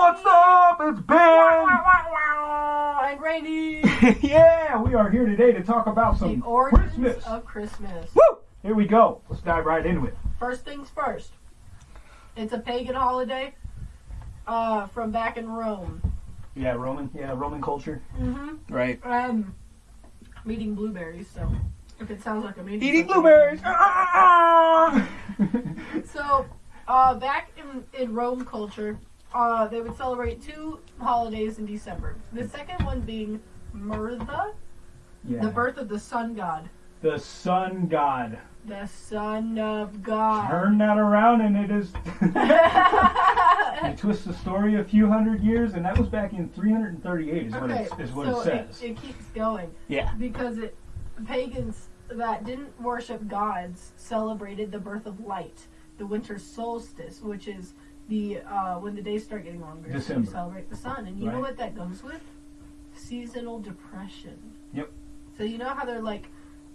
What's up? It's Ben. and Randy. yeah, we are here today to talk about the some origins Christmas. of Christmas. Woo! Here we go. Let's dive right into it. First things first. It's a pagan holiday uh, from back in Rome. Yeah, Roman. Yeah, Roman culture. Mm-hmm. Right. Um, I'm eating blueberries, so if it sounds like I'm eating Eating blueberries. Ah! So, uh, back in, in Rome culture, uh, they would celebrate two holidays in December. The second one being Mithra, yeah. the birth of the sun god. The sun god. The son of God. Turn that around, and it is. you twist the story a few hundred years, and that was back in 338. Is what it, is what so it says. It, keeps going yeah. because it pagans that didn't worship gods celebrated the birth of light, the winter solstice, which is the uh, when the days start getting longer. December. you celebrate the sun, and you know what that goes with? Seasonal depression. Yep. So you know how they're like,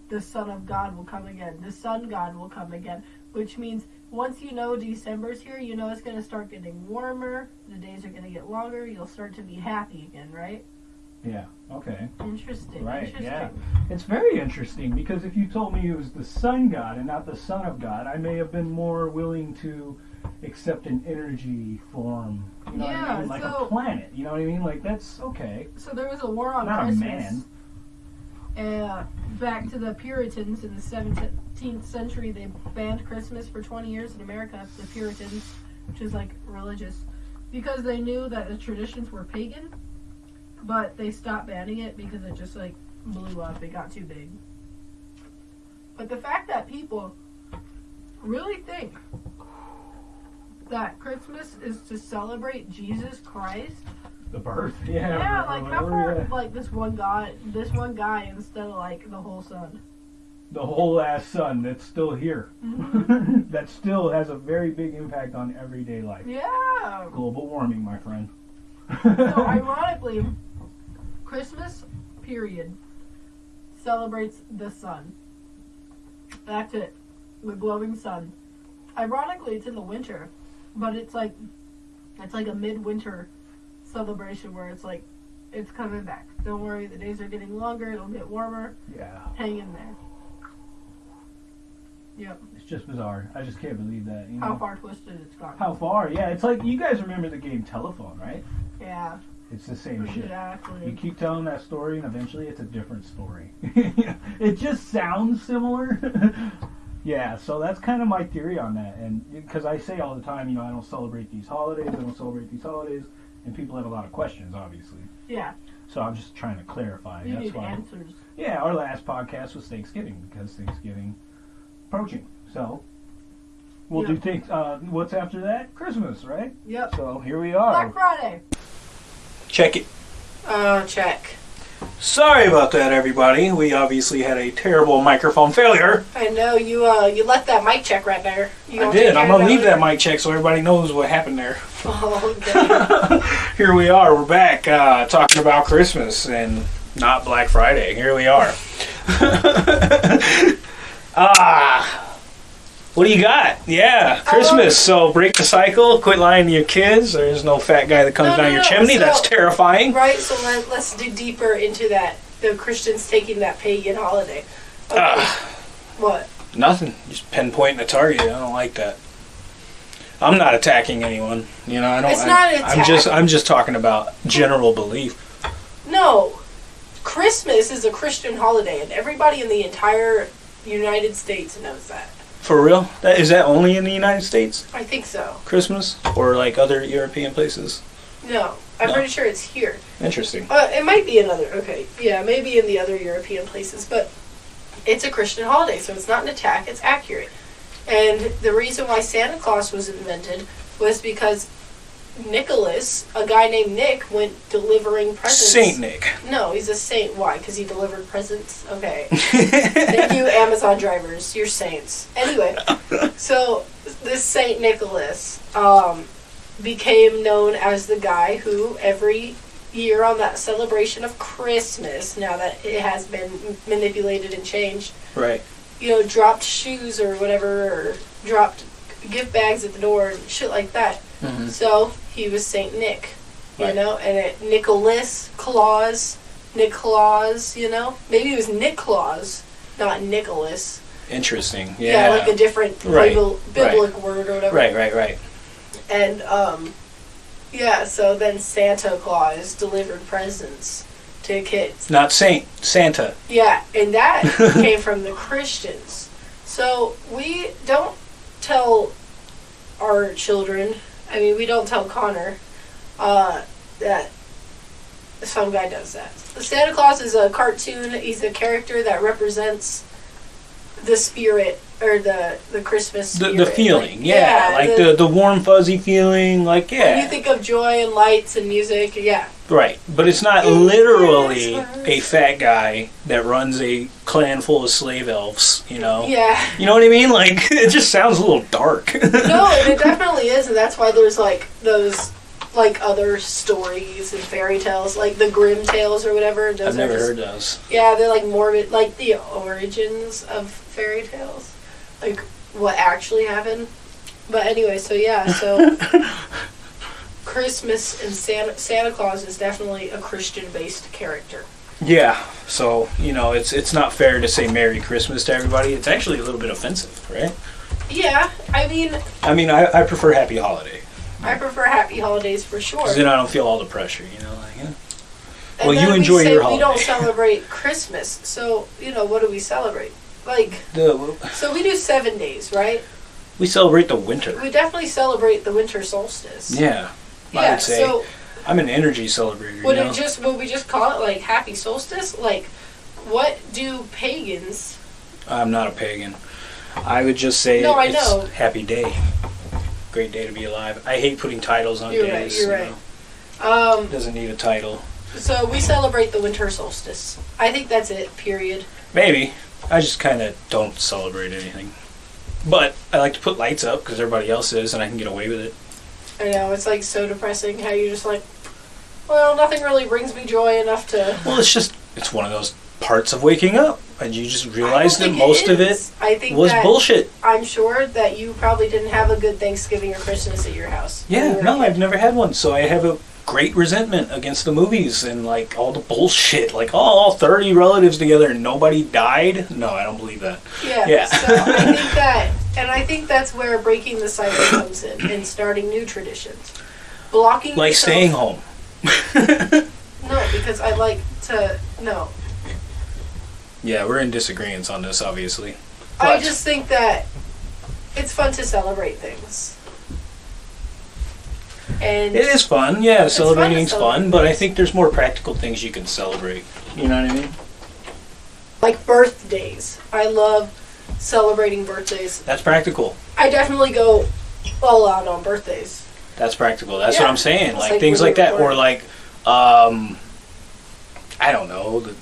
the son of God will come again, the sun god will come again, which means once you know December's here, you know it's going to start getting warmer, the days are going to get longer, you'll start to be happy again, right? Yeah. Okay. Interesting. Right, Interesting. yeah. It's very interesting because if you told me it was the sun god and not the son of God, I may have been more willing to accept an energy form. You know what I mean? Like so- a planet. You know what I mean? Like that's okay. So there was a war on Not a Christmas. man. Uh, back to the Puritans in the 17th century, they banned Christmas for 20 years in America. The Puritans, which is like religious, because they knew that the traditions were pagan, but they stopped banning it because it just like blew up. It got too big. But the fact that people really think that Christmas is to celebrate Jesus Christ The birth. Yeah. yeah, like how whatever, far yeah. like this one guy this one guy instead of like the whole sun. The whole ass sun that's still here. Mm-hmm. that still has a very big impact on everyday life. Yeah. Global warming, my friend. So ironically, Christmas period celebrates the sun. That's it. The glowing sun. Ironically it's in the winter, but it's like it's like a midwinter celebration where it's like it's coming back. Don't worry, the days are getting longer, it'll get warmer. yeah. Hang in there. Yep. It's just bizarre. I just can't believe that. You know? How far twisted it's gone. How far? Yeah, it's like you guys remember the game Telephone, right? Yeah, It's the same shit. Exactly. You keep telling that story, and eventually it's a different story. it just sounds similar. yeah, so that's kind of my theory on that. And because I say all the time, you know, I don't celebrate these holidays, I don't celebrate these holidays, and people have a lot of questions, obviously. Yeah, So I'm just trying to clarify. you that's need why. answers. Yeah, our last podcast was Thanksgiving because Thanksgiving approaching. So we'll Yeah. do things. Uh, what's after that? Christmas, right? Yep. So here we are. Black Friday. Check it. Uh, check. Sorry about that, everybody. We obviously had a terrible microphone failure. I know you. Uh, you left that mic check right there. You I did. I'm gonna leave that mic check so everybody knows what happened there. Oh. Here we are. We're back uh, talking about Christmas and not Black Friday. Here we are. ah. What do you got? Yeah, Christmas. So break the cycle. Quit lying to your kids. There's no fat guy that comes No, down no, your no, chimney. so- That's terrifying. right. So let, let's dig deeper into that. The Christians taking that pagan holiday. Okay. Ah. what? Nothing. Just pinpointing a target. I don't like that. I'm not attacking anyone. You know, I don't. It's I, not an I'm just. I'm just talking about general belief. No. Christmas is a Christian holiday, and everybody in the entire United States knows that. For real? That is that only in the United States? I think so. Christmas or like other European places? No, I'm No. pretty sure it's here. Interesting. Uh, it might be another. Okay, yeah, maybe in the other European places, but it's a Christian holiday, so it's not an attack. It's accurate. And the reason why Santa Claus was invented was because Nicholas, a guy named Nick, went delivering presents. Saint Nick. No, he's a saint. Why? Because he delivered presents. Okay. Thank you, Amazon drivers. You're saints. Anyway, so this Saint Nicholas um, became known as the guy who every year on that celebration of Christmas, now that it has been manipulated and changed, right. you know, dropped shoes or whatever, or dropped gift bags at the door and shit like that. Mhm. So he was Saint Nick, you Right. know, and it Nicholas Claus, Nick Claus, you know, maybe it was Nick Claus, not Nicholas. Interesting. Yeah, Yeah. like a different Right, bibl- biblical word or whatever. right, right, right. And um, yeah, so then Santa Claus delivered presents to kids. Not Saint Santa. Yeah, and that came from the Christians. So we don't tell our children. I mean, we don't tell Connor uh, that some guy does that. Santa Claus is a cartoon. He's a character that represents the spirit or the the Christmas The, spirit. the feeling, Like, yeah, like the, the warm fuzzy feeling, like When yeah, you think of joy and lights and music, yeah. Right. But it's not literally a fat guy that runs a clan full of slave elves, you know. Yeah. You know what I mean? Like it just sounds a little dark. No, it definitely is, and that's why there's like those like other stories and fairy tales, like the Grimm tales or whatever. Those I've never just- heard those. Yeah, they're like morbid, like the origins of fairy tales, like what actually happened. But anyway, so yeah, so Christmas and Santa Santa Claus is definitely a Christian-based character. Yeah. So you know, it's it's not fair to say Merry Christmas to everybody. It's actually a little bit offensive, right? Yeah, I mean, I mean, I, I prefer Happy Holiday I prefer Happy Holidays for sure. because then I don't feel all the pressure. You know, like yeah. And Well, you enjoy we your We don't celebrate Christmas, so you know what do we celebrate? Like, The, so we do seven days, right? we celebrate the winter. We definitely celebrate the winter solstice. Yeah. I Yeah. would say So I'm an energy celebrator. would you know? it just would we just call it like happy solstice? Like, what do pagans? I'm not a pagan. I would just say No, I know. happy day. Great day to be alive. I hate putting titles on You're right, days. you're you right. Um, Doesn't need a title. so we celebrate the winter solstice. I think that's it. Period. Maybe. I just kind of don't celebrate anything. But I like to put lights up because everybody else is, and I can get away with it. I know it's like so depressing how you just like, well, nothing really brings me joy enough to. Well, it's just it's one of those parts of waking up, and you just realize that most of it I think was bullshit. I'm sure that you probably didn't have a good Thanksgiving or Christmas at your house. you Yeah, no. I've never had one, so I have a great resentment against the movies and like all the bullshit. Like, oh, all thirty relatives together and nobody died. No, I don't believe that. Yeah. Yeah. So I think that, and I think that's where breaking the cycle comes in and starting new traditions. Blocking Like yourself- staying home. No, because I like to. No, Yeah, we're in disagreements on this, obviously. I just think that it's fun to celebrate things. And It is fun, yeah. fun to Celebrating's fun, celebrate but I think there's more practical things you can celebrate. You know what I mean? like birthdays. I love celebrating birthdays. That's practical. I definitely go all out on birthdays. That's practical. That's Yeah. what I'm saying. Like, like things like that, or like, um, I don't know, the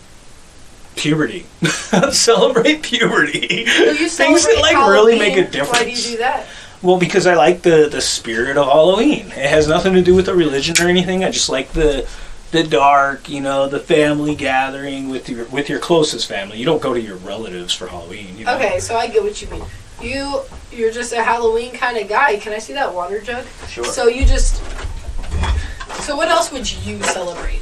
puberty. Celebrate puberty. So things that like really make a difference. Why do you do that? Well, because I like the the spirit of Halloween. It has nothing to do with the religion or anything. I just like the the dark, you know, the family gathering with your with your closest family. You don't go to your relatives for Halloween. You know? Okay, so I get what you mean. You you're just a Halloween kind of guy. Can I see that water jug? Sure. So you just. So what else would you celebrate?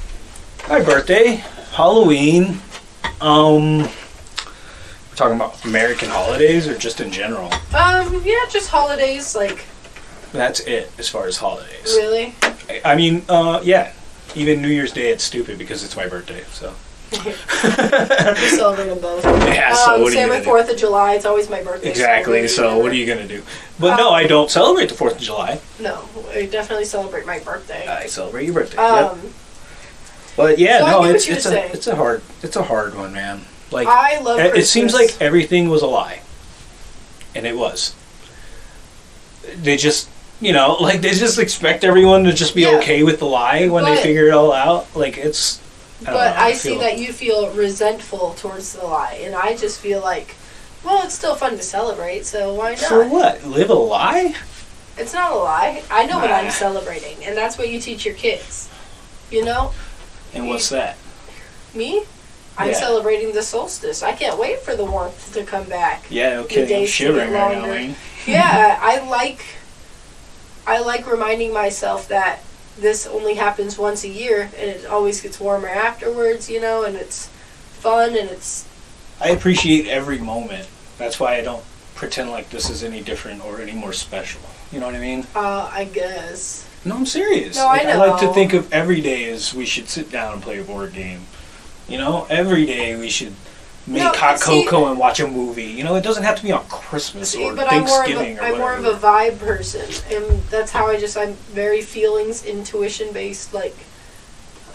My birthday, Halloween. Um, we're talking about American holidays or just in general. Um, yeah, just holidays. Like That's it as far as holidays. really. I- I mean, uh, yeah. Even New Year's Day, it's stupid because it's my birthday. So. We celebrate them both. Yeah. So um, what are same with? Fourth of July. It's always my birthday. Exactly. So what are you gonna do? But no, Um, I don't celebrate the Fourth of July. No, I definitely celebrate my birthday. I celebrate your birthday. yep. Um, But yeah, so no, it's it's a saying. it's a hard it's a hard one, man. Like I love. it, it seems like everything was a lie, and it was. They just you know like they just expect everyone to just be Yeah. okay with the lie when they figure it all out. Like it's. I But know, I see that you feel resentful towards the lie, and I just feel like, well, it's still fun to celebrate, so why not? For what? Live a lie? It's not a lie. I know what I'm celebrating, and that's what you teach your kids. You know, And what's that? me, I'm Yeah. celebrating the solstice. I can't wait for the warmth to come back. Yeah, kidding. I'm shivering right now. Yeah, I like I like reminding myself that this only happens once a year, and it always gets warmer afterwards. You know, and it's fun and it's I appreciate every moment. That's why I don't pretend like this is any different or any more special. You know what I mean? uh, I guess. No, I'm serious. No, I Like, like to think of every day as we should sit down and play a board game. You know, every day we should make No, hot see- cocoa and watch a movie. You know, it doesn't have to be on Christmas See, or but I'm more of Thanksgiving a, I'm more of a vibe person, and that's how I just I'm very feelings intuition based. Like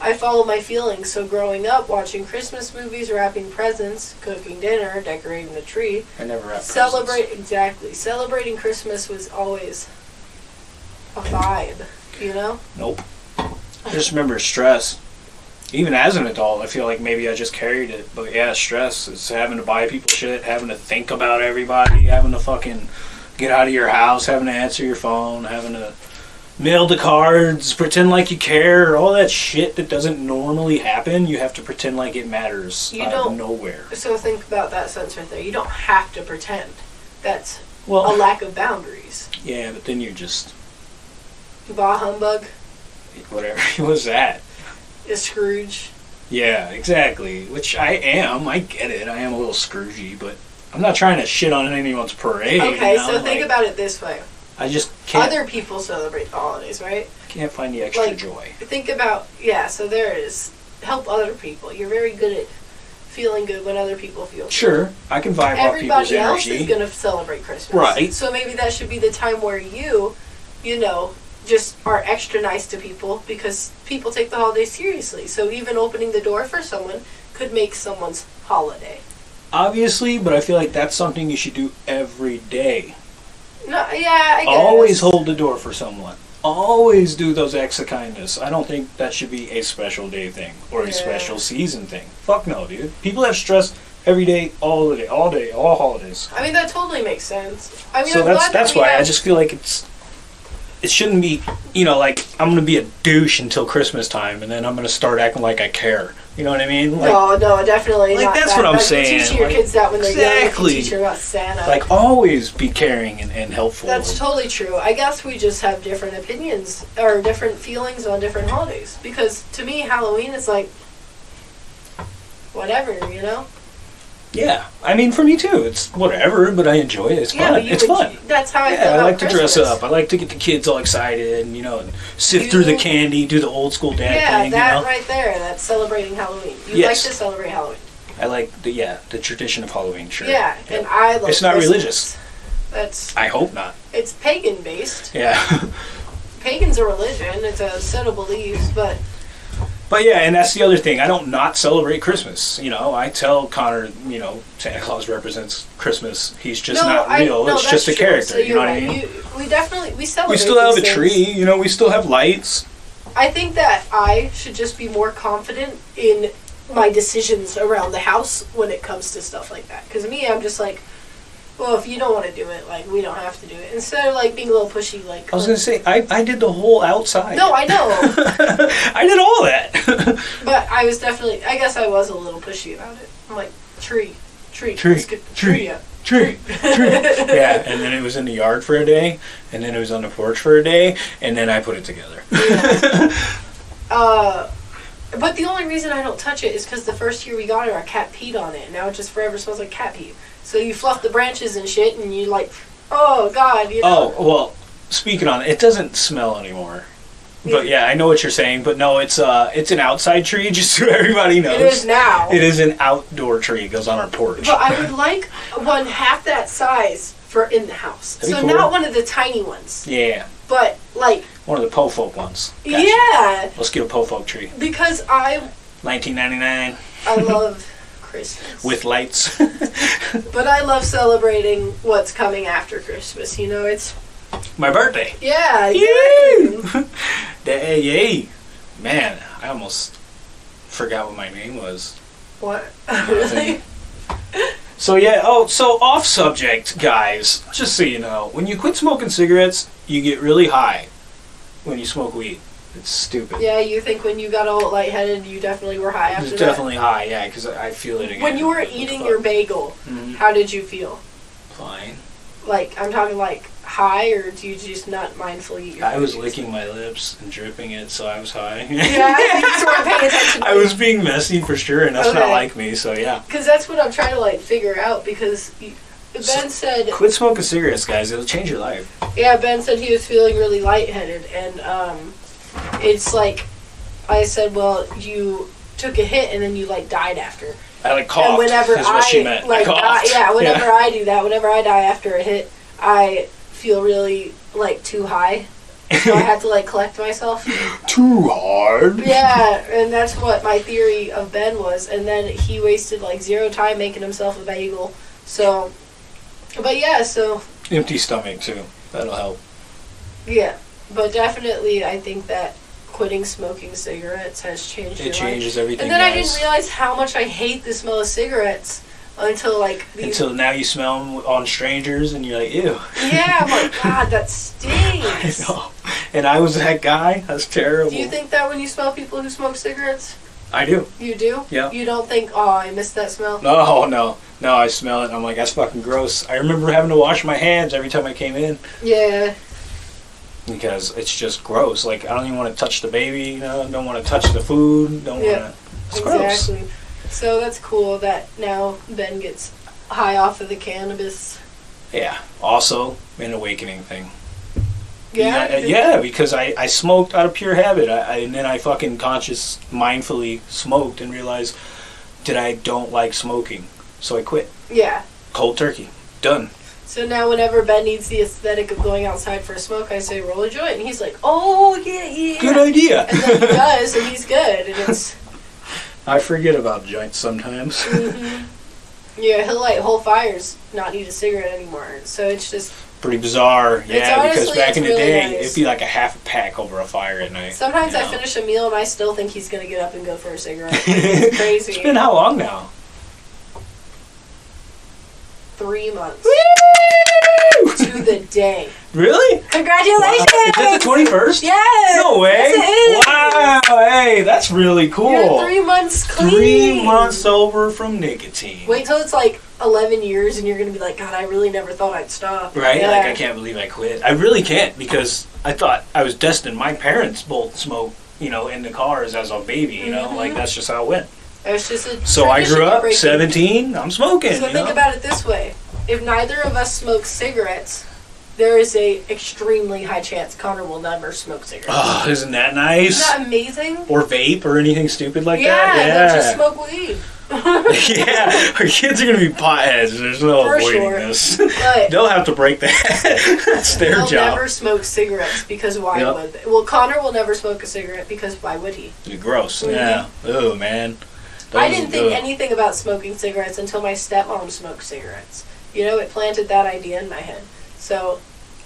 I follow my feelings. So growing up, watching Christmas movies, wrapping presents, cooking dinner, decorating the tree, I never have celebrate exactly celebrating Christmas was always a vibe. You know? Nope. I just remember stress. Even as an adult, I feel like maybe I just carried it. But yeah, stress. It's having to buy people shit, having to think about everybody, having to fucking get out of your house, having to answer your phone, having to mail the cards, pretend like you care, all that shit that doesn't normally happen. You have to pretend like it matters You out don't- of nowhere. So think about that sense right there. You don't have to pretend. That's a lack of boundaries. yeah, but then you're just Bah humbug, whatever. was that? Is Scrooge. Yeah, exactly. Which I am. I get it. I am a little Scroogey, but I'm not trying to shit on anyone's parade. Okay, you know? so think about it this way. I just can't Other people celebrate the holidays, right? can't find the extra like- joy. Think about yeah. So there it is. Help other people. You're very good at feeling good when other people feel. good. Sure, I can vibe off people's energy. Everybody else is gonna celebrate Christmas, Right. So maybe that should be the time where you, you know, just are extra nice to people because people take the holiday seriously. So even opening the door for someone could make someone's holiday. Obviously, but I feel like that's something you should do every day. No, yeah, I guess. Always hold the door for someone. Always do those acts of kindness. I don't think that should be a special day thing or a Yeah. special season thing. Fuck no, dude. People have stress every day, all the day, all day, all holidays. I mean that totally makes sense. I mean, so I'm that's that that's we why I just feel like it's it shouldn't be you know like I'm gonna be a douche until Christmas time and then I'm gonna start acting like I care. You know what I mean? Like no, no, definitely like, that's that. what I'm Like, saying, Teach your like, kids that when they're young. exactly. You teach them about Santa. like always be caring and, and helpful. That's totally true. I guess we just have different opinions or different feelings on different holidays. Because to me, Halloween is like whatever, you know. Yeah, I mean for me too. It's whatever, but I enjoy it. It's yeah, fun. you It's would- fun. That's how I feel Yeah, I about like to dress up. I like to get the kids all excited and you know and sift through the candy, do the old school dad Yeah, thing. that you know, right there. That's celebrating Halloween. You Yes. like to celebrate Halloween. I like the yeah the tradition of Halloween. Sure. Yeah, and I love. It's not Christmas. religious. That's I hope not. it's pagan based. Yeah. Pagan's a religion. It's a set of beliefs, but But yeah, and that's the other thing. I don't not celebrate Christmas. You know, I tell Connor, you know, Santa Claus represents Christmas. He's just no, not I- real. no, it's just a true. character. So you know you're what I mean? You, we definitely we celebrate. we still have a tree. You know, we still have lights. I think that I should just be more confident in my decisions around the house when it comes to stuff like that. Because me, I'm just like, well, if you don't want to do it, like we don't have to do it. Instead of like being a little pushy, like I was gonna say, I, I did the whole outside. no, I know, I did all that. but I was definitely, I guess I was a little pushy about it. I'm like tree, tree, Tree, let's get the tree. tree up. tree, tree. Yeah, and then it was in the yard for a day, and then it was on the porch for a day, and then I put it together. Uh, but the only reason I don't touch it is because the first year we got it, our cat peed on it, and now it just forever smells like cat pee. So you fluff the branches and shit, and you like, oh god, you know. Oh well, speaking on it, it doesn't smell anymore. But yeah, I know what you're saying. But no, it's uh, it's an outside tree, just so everybody knows. It is now. It is an outdoor tree. It goes on our porch. But I would like one half that size for in the house. That'd so cool. not one of the tiny ones, Yeah, but like one of the Po Folk ones. Gotcha. yeah, Let's get a Po Folk tree. because I 1999 I love Christmas. with lights. but I love celebrating what's coming after Christmas. You know, it's My birthday. yeah, Yay! exactly. Day, yay! Man, I almost forgot what my name was. what really? So yeah, oh, so off subject, guys. Just so you know, when you quit smoking cigarettes, you get really high. When you smoke weed, it's stupid. Yeah, you think when you got all lightheaded, you definitely were high after It's that. definitely high, yeah, because I feel it again. When you were eating your bagel, Mhm. how did you feel? fine, Like I'm talking like high, or do you just not mindfully eat your I was licking my lips and dripping it, so I was high. Yeah, you just weren't paying attention. I was being messy for sure, and that's not Okay. like me. So yeah, Because that's what I'm trying to like figure out. Because Ben said, quit smoking cigarettes, guys. It'll change your life. yeah, Ben said he was feeling really lightheaded, and um, it's like, I said, well, you took a hit and then you like died after. I like coughed. and whenever is what I she meant. like I die, yeah, whenever I do that, whenever I die after a hit, I feel really like too high. So I have to like collect myself. Too hard. Yeah, and that's what my theory of Ben was. And then he wasted like zero time making himself a bagel. So, but yeah, so Empty stomach too. That'll help. yeah, but definitely I think that quitting smoking cigarettes has changed your It life. changes everything. And then I didn't realize how much I hate the smell of cigarettes until like these. Until now, you smell them on strangers, and you're like, ew. yeah, I'm like, God, that I stinks. know. And I was that guy. That's terrible. Do you think that when you smell people who smoke cigarettes? I do. You do? Yeah. You don't think, oh, I missed that smell? No, no, no. I smell it. I'm like, that's fucking gross. I remember having to wash my hands every time I came in Yeah. because it's just gross. Like I don't even want to touch the baby. You know, don't want to touch the food. Don't Yeah, want to. It's gross. exactly. So that's cool that now Ben gets high off of the cannabis. Yeah. Also, an awakening thing. Yeah. Yeah, yeah, because I, I smoked out of pure habit, I, I, and then I fucking conscious, mindfully smoked and realized that I don't like smoking, so I quit. Yeah. Cold turkey, done. So now whenever Ben needs the aesthetic of going outside for a smoke, I say roll a joint, and he's like, oh yeah, yeah. Good idea. And then he does, and he's good, and it's. I forget about joints sometimes. hmm Yeah, he'll light whole fires, not need a cigarette anymore. So it's just Pretty bizarre, yeah. because back in the really day, nice. it'd be like a half a pack over a fire at night. sometimes you I know? finish a meal and I still think he's gonna get up and go for a cigarette. It's crazy. It's been how long now? Three months to the day. Really? Congratulations! Is it the twenty first? Yes. No way! Yes. Wow! Hey, that's really cool. You're three months clean. Three months sober from nicotine. Wait till it's like 11 years and you're gonna be like, God, I really never thought I'd stop. Right? Yeah. Like I can't believe I quit. I really can't because I thought I was destined. My parents both smoked, you know, in the cars as a baby. You know, Mhm. like that's just how it went. It's just a So I grew up breaking. 17. I'm smoking. So think know? about it this way: if neither of us smoke cigarettes, there is a extremely high chance Connor will never smoke cigarettes. Oh, isn't that nice? Isn't that amazing? or vape or anything stupid like that? yeah, that. they'll just smoke weed. yeah, our kids are gonna be potheads. There's no For avoiding sure. this. But They'll have to break that. That's their they'll job. never smoke cigarettes because why Yep. would they? Well, Connor will never smoke a cigarette because why would he? Gross. Mhm. Yeah. Oh man. I didn't think ugh. anything about smoking cigarettes until my stepmom smoked cigarettes. You know, it planted that idea in my head. So,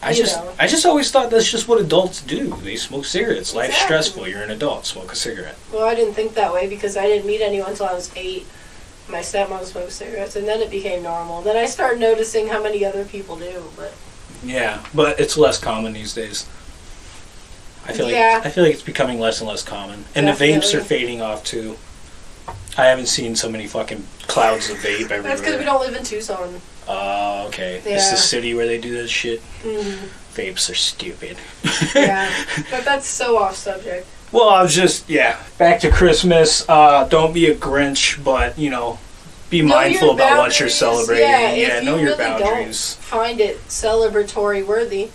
I just, know. I just always thought that's just what adults do. They smoke cigarettes. Life's stressful. You're an adult. Smoke a cigarette. well, I didn't think that way because I didn't meet anyone until I was eight. My stepmom smoked cigarettes, and then it became normal. Then I started noticing how many other people do. But Yeah, but it's less common these days. I feel Yeah. like I feel like it's becoming less and less common, and the vapes are fading off too. I haven't seen so many fucking clouds of vape everywhere. that's because we don't live in Tucson. Oh, okay. It's the city where they do this shit. Mm, Vapes are stupid. yeah, but that's so off subject. well, I was just yeah. Back to Christmas. Uh, don't be a Grinch, but you know, be Know mindful about what you're celebrating. Yeah, Yeah, you know your really don't boundaries. Find it celebratory worthy.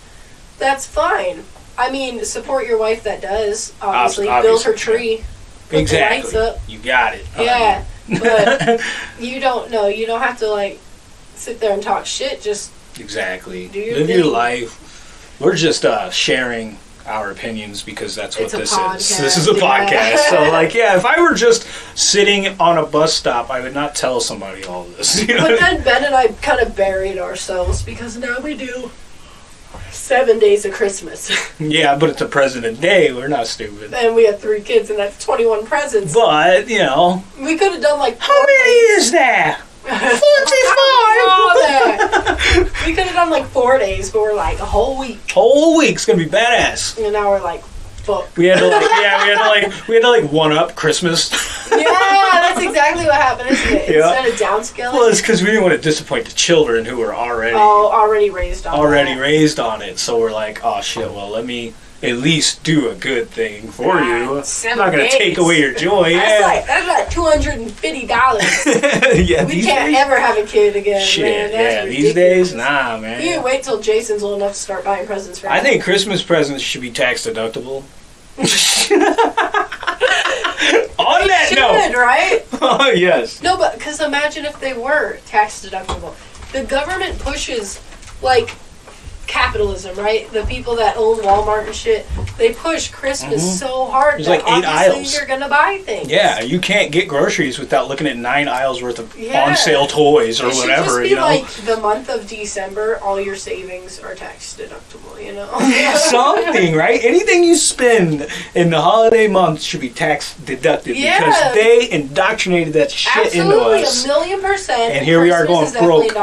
That's fine. I mean, support your wife that does. Obviously, Ob- build her tree. Put Exactly. You got it. Yeah, but you don't know. You don't have to like sit there and talk shit. Just Exactly. Do your Live your life. We're just uh, sharing our opinions because that's what It's this is. This is a yeah. podcast. so, like, yeah, if I were just sitting on a bus stop, I would not tell somebody all this. You know? But then Ben and I kind of buried ourselves because now we do seven days of Christmas. yeah, but it's a President Day. We're not stupid. and we have three kids, and that's 21 presents. But, you know, we could have done like how many days. is that? All that. we could have done like four days, but we're like a whole week. Whole week's gonna be badass. And now we're like, fuck. We had to like, yeah, we had to like, we had to like one up Christmas. Yeah, That's exactly what happened, isn't it? Yeah. Instead of downscaling, Well, it's because we didn't want to disappoint the children who were already oh, already raised on already that. raised on it. So we're like, oh shit. Well, let me at least do a good thing for you. I'm not gonna take away your joy. That's Yeah. like that's like two hundred and fifty dollars. yeah. we can't days. ever have a kid again. Shit. man. Yeah. ridiculous. These days, nah, You man. can wait till Jason's old enough to start buying presents for I him. think Christmas presents should be tax deductible. On that should, note, right? oh yes. No, but because imagine if they were tax deductible. The government pushes like capitalism, right? The people that own Walmart and shit, they push Christmas Mhm. so hard There's that like eight obviously aisles. you're gonna buy things. Yeah, you can't get groceries without looking at nine aisles worth of Yeah. on sale toys or whatever. You know. like the month of December, all your savings are tax deductible. You know. something, right? Anything you spend in the holiday months should be tax deducted Yeah. because they indoctrinated that shit into Absolutely, us. a million percent. And here we are going broke.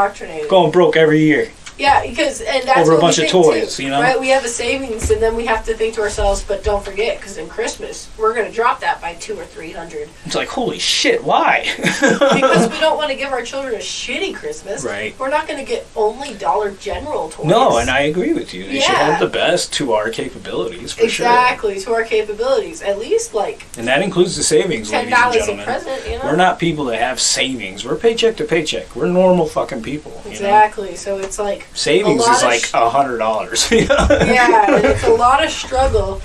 Going broke every year. Yeah, because and that's Over a bunch of toys, too, you know? Right, we have a savings, and then we have to think to ourselves, but don't forget, because in Christmas we're gonna drop that by two or three hundred It's like, holy shit, why? because we don't want to give our children a shitty Christmas. Right. We're not gonna get only Dollar General toys. no, and I agree with you. They should Yeah. have the best to our capabilities for sure. exactly to our capabilities. At least like And that includes the savings, ten ladies and gentlemen. present. You know. We're not people that have savings. We're paycheck to paycheck. We're normal fucking people. You know? Exactly. So it's like Savings A is like a hundred dollars. yeah, it's a lot of struggle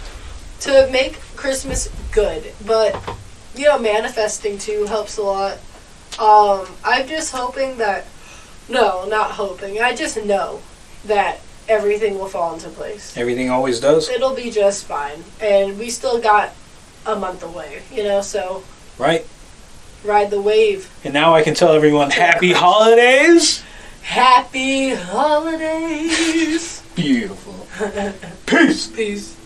to make Christmas good. But you know, manifesting too helps a lot. Um, I'm just hoping that no, not hoping. I just know that everything will fall into place. Everything always does, It'll be just fine, and we still got a month away. You know, so right? ride the wave. And now I can tell everyone happy holidays. Happy holidays. Beautiful. Peace. Peace.